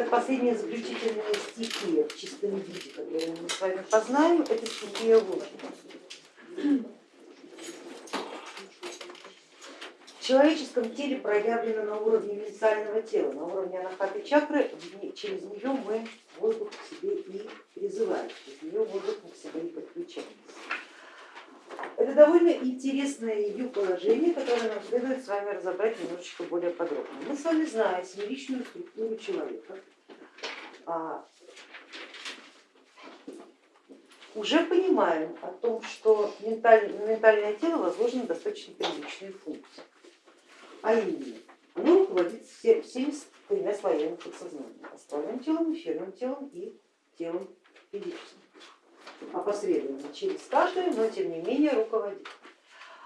так последняя заключительная стихия в чистом виде, которую мы с вами познаем, это стихия воздуха. В человеческом теле проявлено на уровне ментального тела, на уровне анахаты чакры, через нее мы воздух к себе и призываем, через нее воздух мы к себе и подключаемся. Это довольно интересное ее положение, которое нам следует с вами разобрать немножечко более подробно. Мы с вами знаем семеричную структуру человека, уже понимаем о том, что ментальное тело возложены достаточно приличные функции. А именно, оно руководит всеми тремя слоями подсознания, астральным телом, эфирным телом и телом физическим опосредованно через каждую, но тем не менее руководит.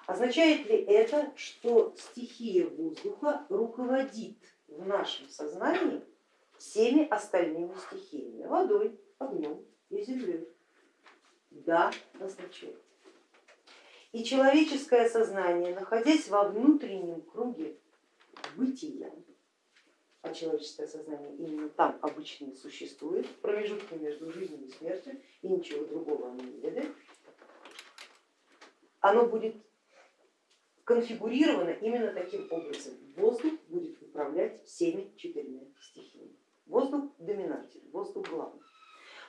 Означает ли это, что стихия воздуха руководит в нашем сознании всеми остальными стихиями, водой, огнем и землей? Да, означает. И человеческое сознание, находясь во внутреннем круге бытия, а человеческое сознание именно там обычно существует, в промежутке между жизнью и смертью, и ничего другого оно не ведает, оно будет конфигурировано именно таким образом. Воздух будет управлять всеми четырьмя стихиями. Воздух доминатель, воздух главный.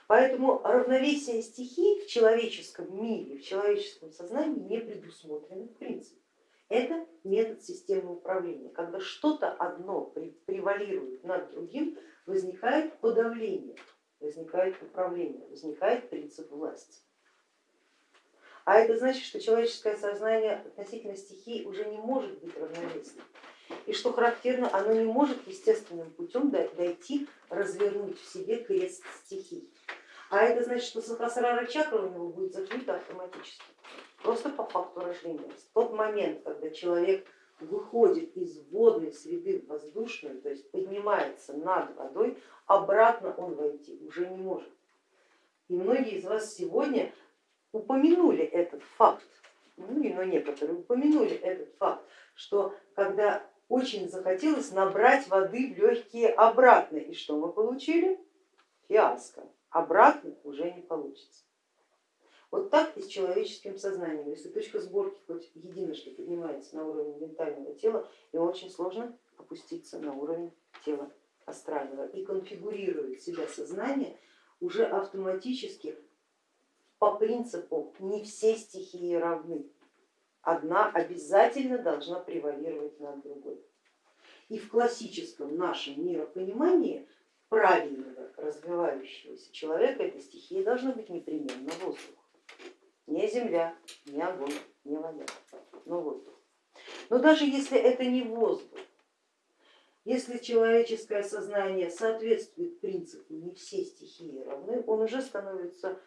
Поэтому равновесие стихий в человеческом мире, в человеческом сознании не предусмотрено в принципе. Это метод системы управления. Когда что-то одно превалирует над другим, возникает подавление, возникает управление, возникает принцип власти. А это значит, что человеческое сознание относительно стихий уже не может быть равновесным. И что характерно, оно не может естественным путем дойти, развернуть в себе крест стихий. А это значит, что сахасрара чакра у него будет закрыта автоматически просто по факту рождения. В тот момент, когда человек выходит из водной среды в воздушную, то есть поднимается над водой, обратно он войти уже не может. И многие из вас сегодня упомянули этот факт, ну, но некоторые упомянули этот факт, что когда очень захотелось набрать воды в легкие обратно, и что мы получили? Фиаско. Обратно уже не получится. Вот так и с человеческим сознанием. Если точка сборки хоть единожды поднимается на уровень ментального тела, и очень сложно опуститься на уровень тела астрального и конфигурирует себя сознание уже автоматически по принципу не все стихии равны. Одна обязательно должна превалировать над другой. И в классическом нашем миропонимании правильного развивающегося человека эта стихия должна быть непременно воздух не земля, не огонь, не вода, но воздух. Но даже если это не воздух, если человеческое сознание соответствует принципу не все стихии равны, он уже становится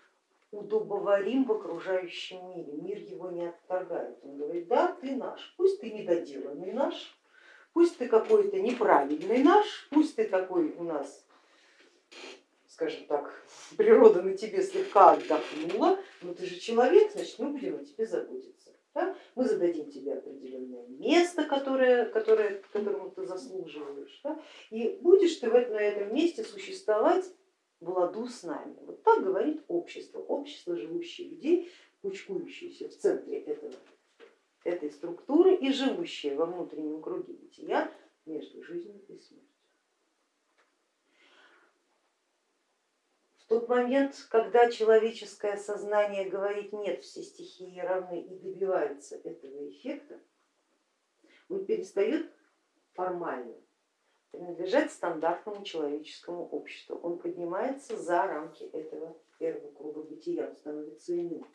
удобоварим в окружающем мире, мир его не отторгает. Он говорит, да, ты наш, пусть ты недоделанный наш, пусть ты какой-то неправильный наш, пусть ты такой у нас скажем так, природа на тебе слегка отдохнула, но ты же человек, значит мы будем о тебе заботиться. Да? Мы зададим тебе определенное место, которое, которое, которому ты заслуживаешь, да? и будешь ты на этом месте существовать в ладу с нами. Вот так говорит общество, общество живущих людей, кучкующиеся в центре этого, этой структуры и живущие во внутреннем круге бытия между жизнью и смертью. тот момент, когда человеческое сознание говорит нет, все стихии равны и добивается этого эффекта, он перестает формально принадлежать стандартному человеческому обществу. Он поднимается за рамки этого первого круга бытия, он становится иным.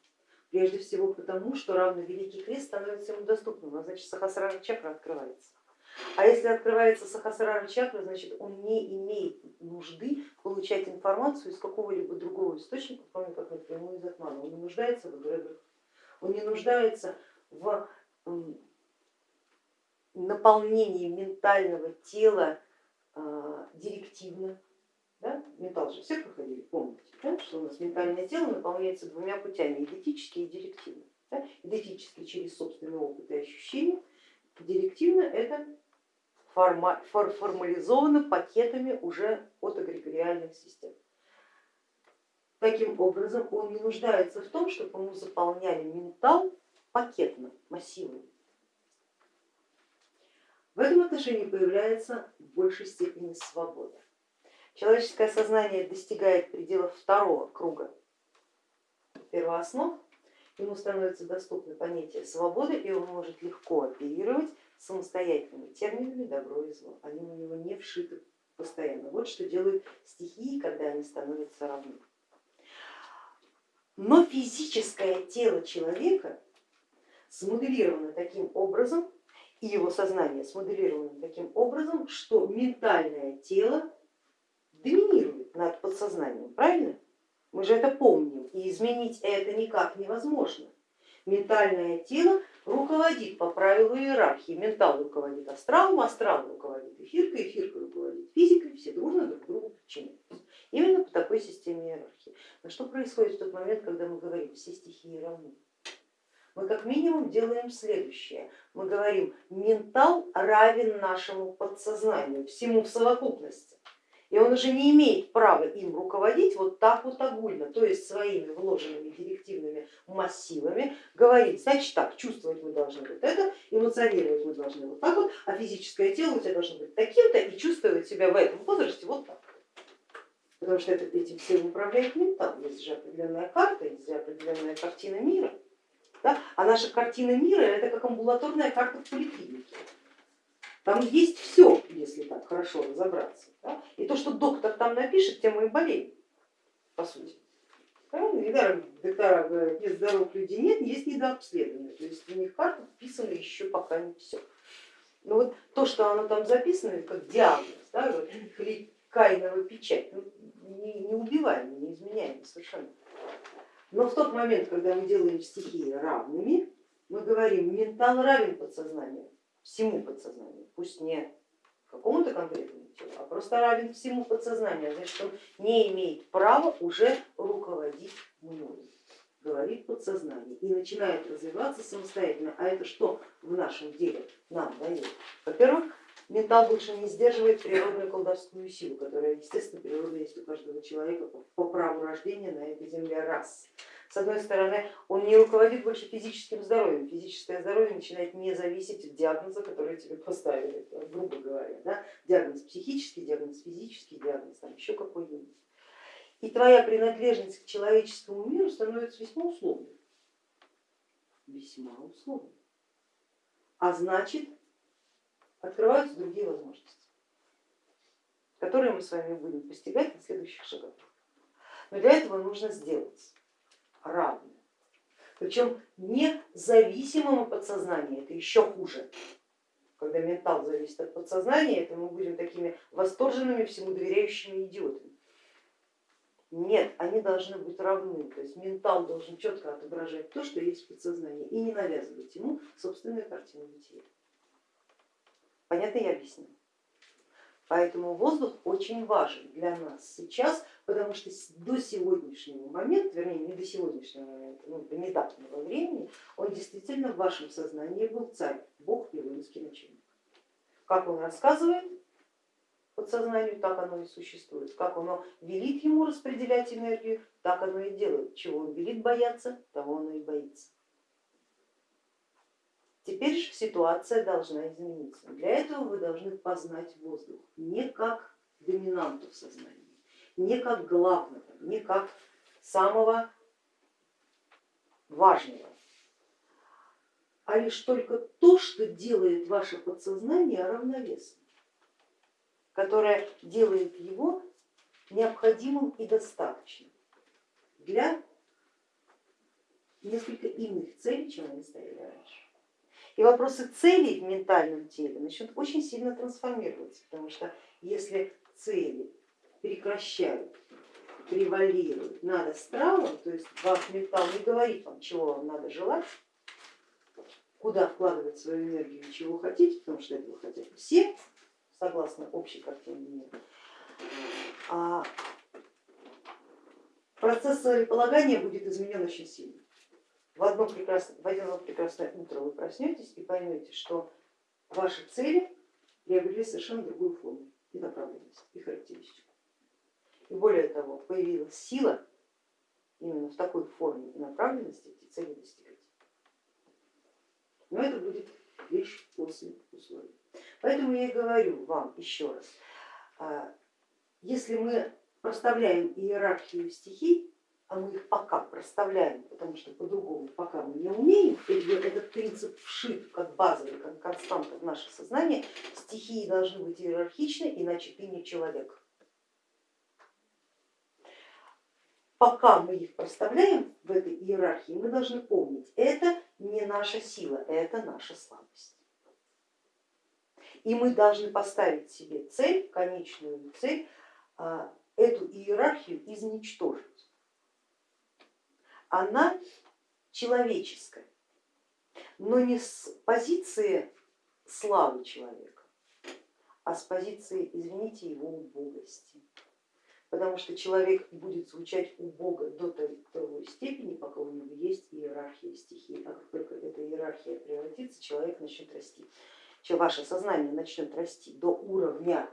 Прежде всего потому, что равно Великий Крест становится ему доступным, а значит Сахасрара чакра открывается. А если открывается сахасрара чакра, значит он не имеет нужды получать информацию из какого-либо другого источника, кроме как напрямую из атмана. Он не нуждается в эгрегорах, он не нуждается в наполнении ментального тела директивно. Да? Ментал же все проходили, помните, да? что у нас ментальное тело наполняется двумя путями, идентически и директивно. Да? Идентически через собственный опыт и ощущения, директивно это формализовано пакетами уже от эгрегориальных систем. Таким образом, он не нуждается в том, чтобы ему заполняли ментал пакетно, массивно. В этом отношении появляется в большей степени свобода. Человеческое сознание достигает пределов второго круга первооснов, ему становится доступно понятие свободы, и он может легко оперировать самостоятельными терминами добро и зло. Они у него не вшиты постоянно. Вот что делают стихии, когда они становятся равны. Но физическое тело человека смоделировано таким образом, и его сознание смоделировано таким образом, что ментальное тело доминирует над подсознанием, правильно? Мы же это помним, и изменить это никак невозможно. Ментальное тело руководит по правилу иерархии. Ментал руководит астралом, астрал руководит эфиркой, эфирка руководит физикой, все дружно друг другу подчиняются. Именно по такой системе иерархии. Но что происходит в тот момент, когда мы говорим, все стихии равны? Мы как минимум делаем следующее. Мы говорим, ментал равен нашему подсознанию, всему в совокупности. И он уже не имеет права им руководить вот так вот огульно, то есть своими вложенными директивными массивами говорить, значит так, чувствовать мы должны вот это, эмоционировать мы должны вот так вот, а физическое тело у тебя должно быть таким-то и чувствовать себя в этом возрасте вот так. Потому что это, этим всем управляет ментал, есть же определенная карта, есть же определенная картина мира. Да? А наша картина мира это как амбулаторная карта в поликлинике. Там есть все, если так хорошо разобраться. Да? И то, что доктор там напишет, тем мы и болеем, по сути. Правильно? Недаром доктора говорят, нет здоровых людей нет, есть недообследованные. То есть у них карта вписана еще пока не все. Но вот то, что оно там записано, как диагноз, да, вот, кайнова печать, ну, не, не убиваем, не изменяем совершенно. Но в тот момент, когда мы делаем стихии равными, мы говорим, ментал равен подсознанию всему подсознанию, пусть не какому-то конкретному телу, а просто равен всему подсознанию, а значит он не имеет права уже руководить мной, говорит подсознание и начинает развиваться самостоятельно. А это что в нашем деле нам дает? Во-первых, ментал больше не сдерживает природную колдовскую силу, которая, естественно, природа есть у каждого человека по праву рождения на этой земле раз. С одной стороны, он не руководит больше физическим здоровьем, физическое здоровье начинает не зависеть от диагноза, который тебе поставили, грубо говоря. Да? Диагноз психический, диагноз физический, диагноз там еще какой-нибудь. И твоя принадлежность к человеческому миру становится весьма условной. Весьма условной. А значит, открываются другие возможности, которые мы с вами будем постигать на следующих шагах. Но для этого нужно сделать равны. Причем независимым от подсознания, это еще хуже. Когда ментал зависит от подсознания, это мы будем такими восторженными, всему доверяющими идиотами. Нет, они должны быть равны, то есть ментал должен четко отображать то, что есть в подсознании и не навязывать ему собственную картину бытия. Понятно я объяснила? Поэтому воздух очень важен для нас сейчас, потому что до сегодняшнего момента, вернее не до сегодняшнего момента, но до недавнего времени, он действительно в вашем сознании был царь, бог и воинский начальник. Как он рассказывает подсознанию, так оно и существует. Как оно велит ему распределять энергию, так оно и делает. Чего он велит бояться, того оно и боится. Теперь же ситуация должна измениться. Для этого вы должны познать воздух не как доминанту в сознании, не как главного, не как самого важного, а лишь только то, что делает ваше подсознание равновесным, которое делает его необходимым и достаточным для несколько иных целей, чем они стояли раньше. И вопросы целей в ментальном теле начнут очень сильно трансформироваться, потому что если цели прекращают превалируют над астралом, то есть ваш ментал не говорит вам, чего вам надо желать, куда вкладывать свою энергию, чего хотите, потому что этого хотят все, согласно общей картине мира. А процесс целеполагания будет изменен очень сильно в одно в одно прекрасное утро вы проснетесь и поймете, что ваши цели приобрели совершенно другую форму и направленность, и характеристику. И более того, появилась сила именно в такой форме и направленности эти цели достигать. Но это будет лишь после условий. Поэтому я и говорю вам еще раз, а, если мы проставляем иерархию стихий, а мы их пока проставляем, потому что по-другому пока мы не умеем, этот принцип вшит как базовый, как константа в наше сознание, стихии должны быть иерархичны, иначе ты не человек. Пока мы их проставляем в этой иерархии, мы должны помнить, это не наша сила, это наша слабость. И мы должны поставить себе цель, конечную цель, а, эту иерархию изничтожить она человеческая, но не с позиции славы человека, а с позиции, извините, его убогости. Потому что человек будет звучать у Бога до той степени, пока у него есть иерархия стихий. А как только эта иерархия превратится, человек начнет расти. Ваше сознание начнет расти до уровня,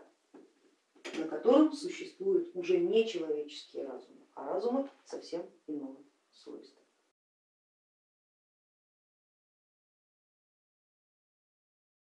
на котором существуют уже не человеческие разумы, а разумы совсем иного そうですね。